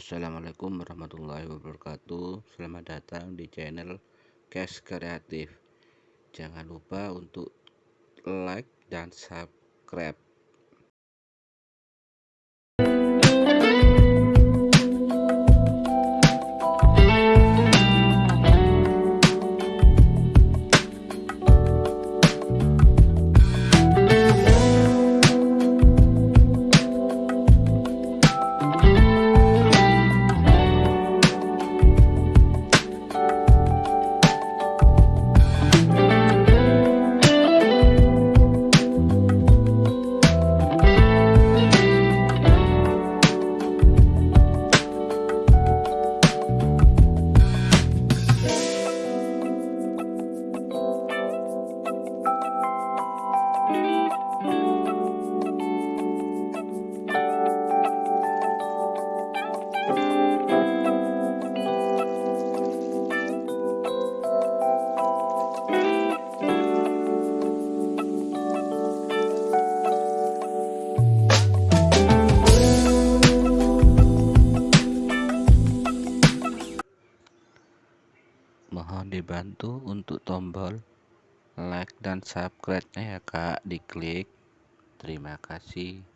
Assalamualaikum warahmatullahi wabarakatuh. Selamat datang di channel Cash Kreatif Jangan lupa untuk like dan subscribe mohon dibantu untuk tombol like dan subscribe nya ya kak. Diklik. Terima kasih